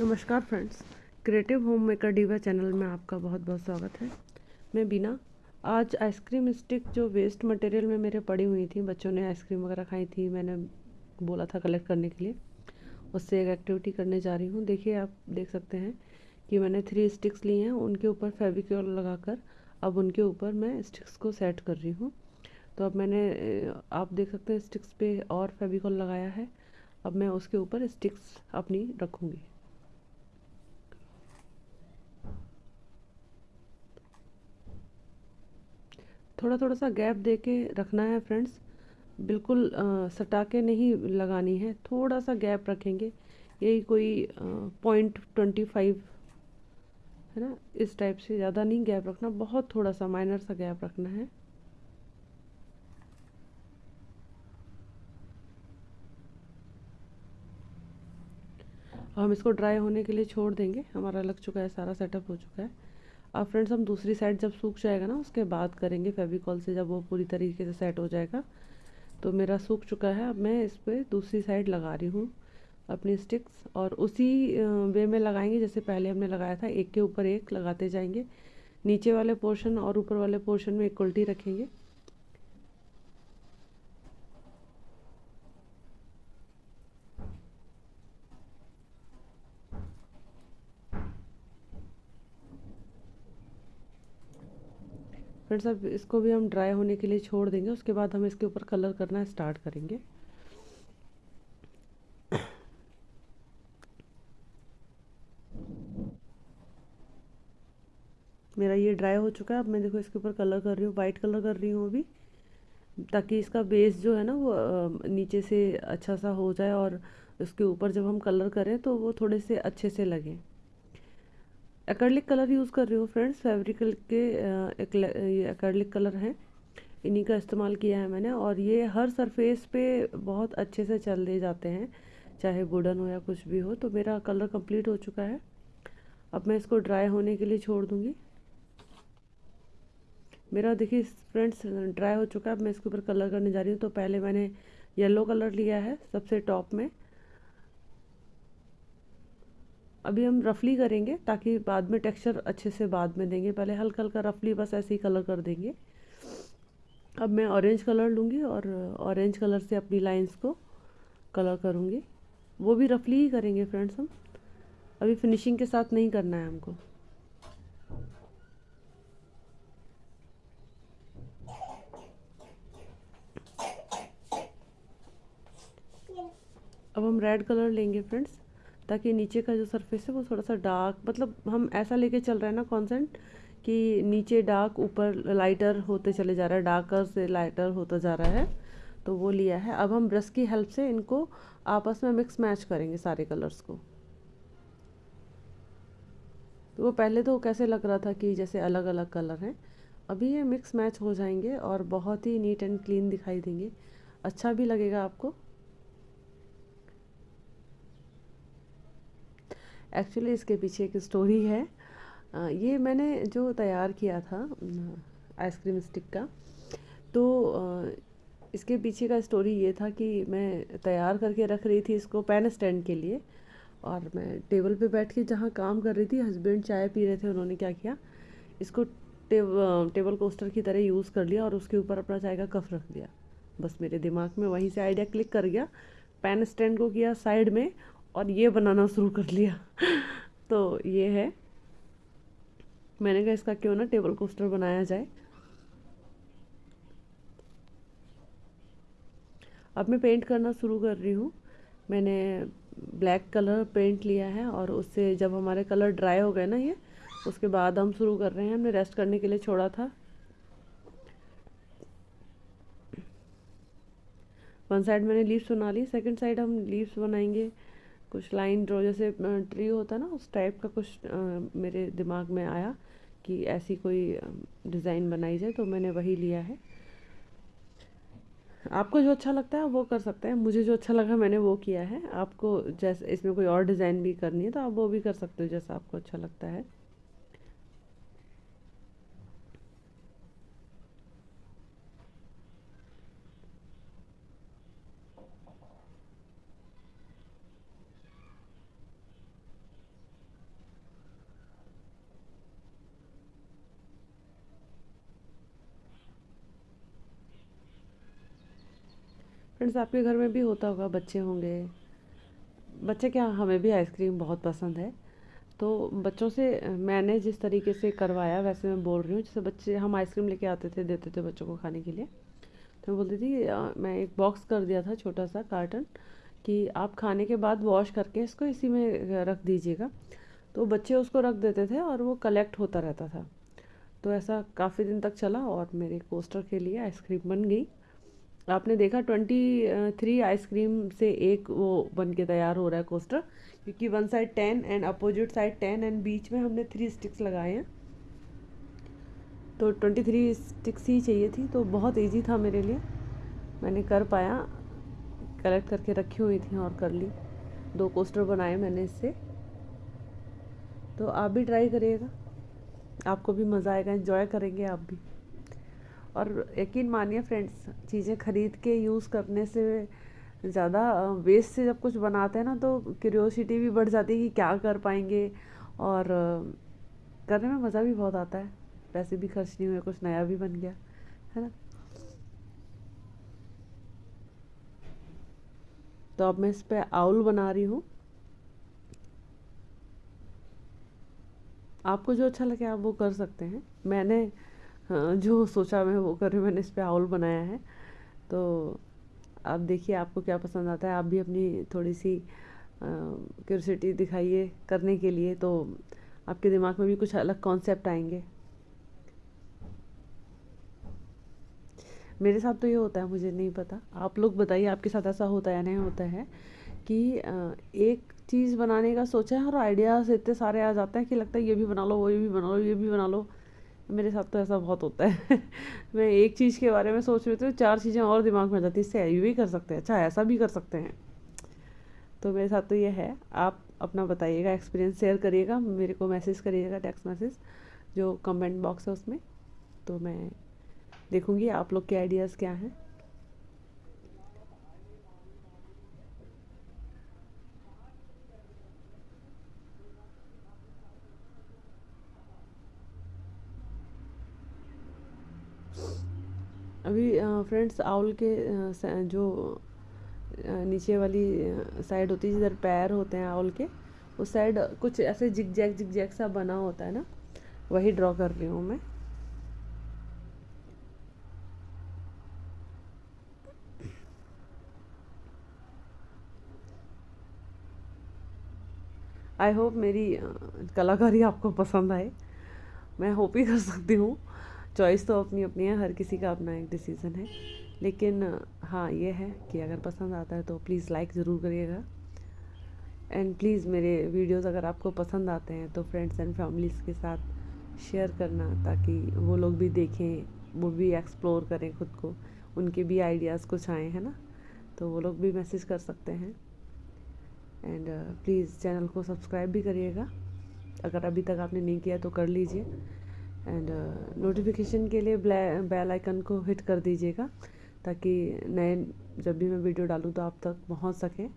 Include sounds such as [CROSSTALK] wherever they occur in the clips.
नमस्कार friends, creative home maker diva channel में आपका बहुत बहुत स्वागत है। मैं बीना। आज आइसक्रीम स्टिक जो वेस्ट मटेरियल में मेरे पड़ी हुई थी, बच्चों ने आइसक्रीम वगैरह खाई थी, मैंने बोला था कलेक्ट करने के लिए, उससे एक एक्टिविटी करने जा रही हूँ। देखिए, आप देख सकते हैं कि मैंने थ्री स्टिक्स लिए हैं, उनके ऊपर फेविक्योल लगाकर अब उनके ऊपर मैं स्टिक्स को सेट कर रही हूँ। तो अब मैंने आप देख सकते हैं स्टिक्स पे और फेविकॉल लगाया है, अब मैं उसके ऊपर स्टिक्स अपनी रखूँगी। थोड़ा थोड़ा सा गैप दे के रखना है फ्रेंड्स। बिल्कुल सटा के नहीं लगानी है थोड़ा सा गैप रखेंगे। यही कोई पॉइंट ट्वेंटी फाइव है ना? इस टाइप से ज़्यादा नहीं गैप रखना, बहुत थोड़ा सा माइनर सा गैप रखना है। हम इसको ड्राई होने के लिए छोड़ देंगे। हमारा लग चुका है, सारा सेटअप हो चुका है। अब फ्रेंड्स हम दूसरी साइड जब सूख जाएगा ना, उसके बाद करेंगे फेविकॉल से जब वो पूरी तरीके से सेट हो जाएगा। तो मेरा सूख चुका है, अब मैं इस पर दूसरी साइड लगा रही हूँ अपनी स्टिक्स और उसी वे में लगाएँगे, जैसे पहले हमने लगाया था, एक के ऊपर एक लगाते जाएँगे। नीचे वाले पोर्शन और ऊपर वाले पोर्शन में एक उल्टी रखेंगे। फ्रेंड्स, अब इसको भी हम ड्राई होने के लिए छोड़ देंगे, उसके बाद हम इसके ऊपर कलर करना स्टार्ट करेंगे। मेरा ये ड्राई हो चुका है, अब मैं देखो इसके ऊपर कलर कर रही हूँ वाइट कलर कर रही हूँ अभी, ताकि इसका बेस जो है ना वो नीचे से अच्छा सा हो जाए, और उसके ऊपर जब हम कलर करें तो वो थोड़े से अच्छे से लगें। एक्रेलिक कलर यूज़ कर रही हूँ फ्रेंड्स फैब्रिकल के एक्रेलिक कलर हैं। इन्हीं का इस्तेमाल किया है मैंने और ये हर सरफेस पे बहुत अच्छे से चल दे जाते हैं, चाहे वुडन हो या कुछ भी हो। तो मेरा कलर कंप्लीट हो चुका है। अब मैं इसको ड्राई होने के लिए छोड़ दूँगी। मेरा देखिए फ्रेंड्स ड्राई हो चुका है। अब मैं इसके ऊपर कलर करने जा रही हूँ। तो पहले मैंने येलो कलर लिया है सबसे टॉप में। अभी हम रफली करेंगे ताकि बाद में टेक्सचर अच्छे से बाद में देंगे। पहले हल्का हल्का रफली बस ऐसे ही कलर कर देंगे। अब मैं ऑरेंज कलर लूँगी और ऑरेंज कलर से अपनी लाइंस को कलर करूँगी। वो भी रफली ही करेंगे फ्रेंड्स हम। अभी फिनिशिंग के साथ नहीं करना है हमको। अब हम रेड कलर लेंगे फ्रेंड्स ताकि नीचे का जो सरफेस है वो थोड़ा सा डार्क मतलब हम ऐसा लेके चल रहे हैं ना कॉन्सेंट कि नीचे डार्क ऊपर लाइटर होते चले जा रहा है डार्कर से लाइटर होता जा रहा है तो वो लिया है। अब हम ब्रश की हेल्प से इनको आपस में मिक्स मैच करेंगे सारे कलर्स को। तो वो पहले तो कैसे लग रहा था कि जैसे अलग अलग कलर हैं, अभी ये मिक्स मैच हो जाएँगे और बहुत ही नीट एंड क्लीन दिखाई देंगे। अच्छा भी लगेगा आपको। एक्चुअली इसके पीछे एक स्टोरी है। ये मैंने जो तैयार किया था आइसक्रीम स्टिक का तो इसके पीछे का स्टोरी ये था कि मैं तैयार करके रख रही थी इसको पेन स्टैंड के लिए और मैं टेबल पे बैठ के जहाँ काम कर रही थी हस्बैंड चाय पी रहे थे उन्होंने क्या किया इसको टेब, टेबल कोस्टर की तरह यूज़ कर लिया और उसके ऊपर अपना चाय का कफ रख दिया। बस मेरे दिमाग में वहीं से आइडिया क्लिक कर गया। पेन स्टैंड को किया साइड में और ये बनाना शुरू कर लिया। तो ये है। मैंने कहा, इसका क्यों ना टेबल कोस्टर बनाया जाए। अब मैं पेंट करना शुरू कर रही हूँ। मैंने ब्लैक कलर पेंट लिया है और उससे जब हमारे कलर ड्राई हो गए ना ये, उसके बाद हम शुरू कर रहे हैं। हमने रेस्ट करने के लिए छोड़ा था। वन साइड मैंने लीव्स बना ली सेकंड साइड हम लीव्स बनाएँगे। कुछ लाइन ड्रॉ जैसे ट्री होता ना उस टाइप का कुछ आ, मेरे दिमाग में आया कि ऐसी कोई डिज़ाइन बनाई जाए तो मैंने वही लिया है। आपको जो अच्छा लगता है वो कर सकते हैं। मुझे जो अच्छा लगा मैंने वो किया है। आपको जैसे इसमें कोई और डिज़ाइन भी करनी है तो आप वो भी कर सकते हो जैसा आपको अच्छा लगता है। फ्रेंड्स आपके घर में भी होता होगा, बच्चे होंगे। बच्चे क्या, हमें भी आइसक्रीम बहुत पसंद है। तो बच्चों से, मैंने जिस तरीके से करवाया, वैसे मैं बोल रही हूँ, जैसे बच्चे, हम आइसक्रीम लेके आते थे, देते थे बच्चों को खाने के लिए। तो मैं बोलती थी मैं एक बॉक्स कर दिया था, छोटा सा कार्टन कि आप खाने के बाद वॉश करके इसको इसी में रख दीजिएगा। तो बच्चे उसको रख देते थे और वो कलेक्ट होता रहता था। तो ऐसा काफ़ी दिन तक चला और मेरे कोस्टर के लिए आइसक्रीम बन गई। आपने देखा ट्वेंटी थ्री आइसक्रीम से एक वो बन के तैयार हो रहा है कोस्टर क्योंकि one side ten and opposite side ten and बीच में हमने थ्री स्टिक्स लगाए हैं। तो ट्वेंटी थ्री स्टिक्स ही चाहिए थी तो बहुत इजी था मेरे लिए। मैंने कर पाया कलेक्ट करके रखी हुई थी और कर ली। दो कोस्टर बनाए मैंने इससे। तो आप भी ट्राई करिएगा। आपको भी मज़ा आएगा इन्जॉय करेंगे आप भी। और यकीन मानिए फ्रेंड्स, चीज़ें ख़रीद के यूज़ करने से ज़्यादा वेस्ट से जब कुछ बनाते हैं ना तो क्यूरियोसिटी भी बढ़ जाती है कि क्या कर पाएँगे। और करने में मज़ा भी बहुत आता है। पैसे भी खर्च नहीं हुए, कुछ नया भी बन गया, है ना? तो अब मैं इस पर आउल बना रही हूँ। आपको जो अच्छा लगे आप वो कर सकते हैं। मैंने जो सोचा मैं वो कर रही हूँ, मैंने इस पर आउल बनाया है। तो आप देखिए, आपको क्या पसंद आता है। आप भी अपनी थोड़ी सी क्यूरसिटी दिखाइए करने के लिए तो आपके दिमाग में भी कुछ अलग कॉन्सेप्ट आएँगे। मेरे साथ तो ये होता है, मुझे नहीं पता। आप लोग बताइए, आपके साथ ऐसा होता है या नहीं होता है कि एक चीज़ बनाने का सोचा है और आइडियाज़ इतने सारे आ जाते हैं कि लगता है, ये भी बना लो, वो ये भी बना लो, ये भी बना लो। मेरे साथ तो ऐसा बहुत होता है। [LAUGHS] मैं एक चीज़ के बारे में सोच रही थी चार चीज़ें और दिमाग में जाती इससे ये भी कर सकते हैं। अच्छा ऐसा भी कर सकते हैं। तो मेरे साथ तो ये है, आप अपना बताइएगा एक्सपीरियंस शेयर करिएगा, मेरे को मैसेज करिएगा टेक्स्ट मैसेज जो कमेंट बॉक्स है उसमें। तो मैं देखूँगी आप लोग के आइडियाज़ क्या हैं। अभी फ्रेंड्स आउल के जो नीचे वाली साइड होती है, जिधर पैर होते हैं आउल के, उस साइड कुछ ऐसे जिग जैग जिग जैग सा बना होता है ना, वही ड्रॉ कर रही हूँ मैं। आई होप मेरी कलाकारी आपको पसंद आए। मैं होप ही कर सकती हूँ। चॉइस तो अपनी अपनी है, हर किसी का अपना एक डिसीज़न है। लेकिन हाँ ये है कि अगर पसंद आता है तो प्लीज़ लाइक ज़रूर करिएगा। एंड प्लीज़ मेरे वीडियोस अगर आपको पसंद आते हैं तो फ्रेंड्स एंड फैमिलीज़ के साथ शेयर करना ताकि वो लोग भी देखें, वो भी एक्सप्लोर करें खुद को, उनके भी आइडियाज़ कुछ आए, हैं ना? तो वो लोग भी मैसेज कर सकते हैं। एंड प्लीज़ चैनल को सब्सक्राइब भी करिएगा। अगर अभी तक आपने नहीं किया तो कर लीजिए। एंड नोटिफिकेशन के लिए बेल आइकन को हिट कर दीजिएगा, ताकि नए, जब भी मैं वीडियो डालूँ तो आप तक पहुँच सके।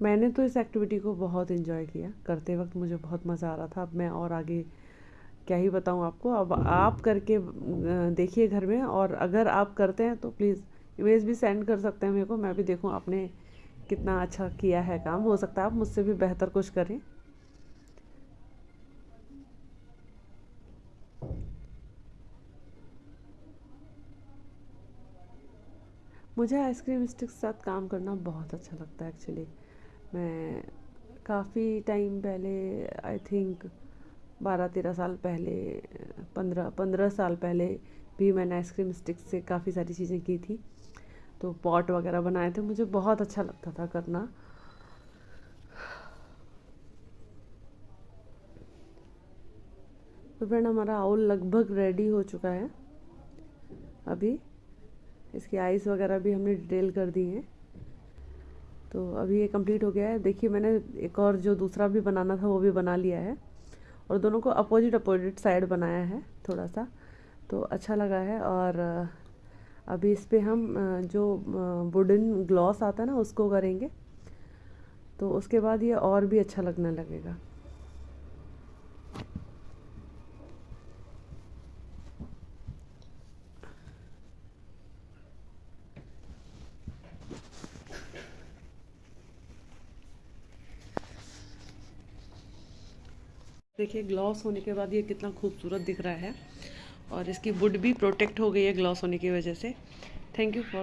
मैंने तो इस एक्टिविटी को बहुत इन्जॉय किया। करते वक्त मुझे बहुत मज़ा आ रहा था। अब मैं और आगे क्या ही बताऊँ आपको। अब आप करके देखिए घर में। और अगर आप करते हैं तो प्लीज़ इमेज भी सेंड कर सकते हैं मेरे को। मैं भी देखूँ आपने कितना अच्छा किया है काम। हो सकता है आप मुझसे भी बेहतर कुछ करें। मुझे आइसक्रीम स्टिक के साथ काम करना बहुत अच्छा लगता है एक्चुअली मैं काफ़ी टाइम पहले आई थिंक बारह तेरह साल पहले, पंद्रह पंद्रह साल पहले भी मैंने आइसक्रीम स्टिक से काफ़ी सारी चीज़ें की थी। तो पॉट वगैरह बनाए थे, मुझे बहुत अच्छा लगता था करना। तो फ्रेंड हमारा आउल लगभग रेडी हो चुका है। अभी इसकी आइस वगैरह भी हमने डिटेल कर दी हैं। तो अभी ये कंप्लीट हो गया है। देखिए, मैंने एक और जो दूसरा भी बनाना था, वो भी बना लिया है। और दोनों को अपोजिट अपोजिट साइड बनाया है, थोड़ा सा। तो अच्छा लगा है और अभी इस पर हम जो वुडन ग्लॉस आता है ना, उसको करेंगे। तो उसके बाद ये और भी अच्छा लगने लगेगा। देखिए ग्लॉस होने के बाद ये कितना खूबसूरत दिख रहा है। और इसकी वुड भी प्रोटेक्ट हो गई है ग्लॉस होने की वजह से। Thank you for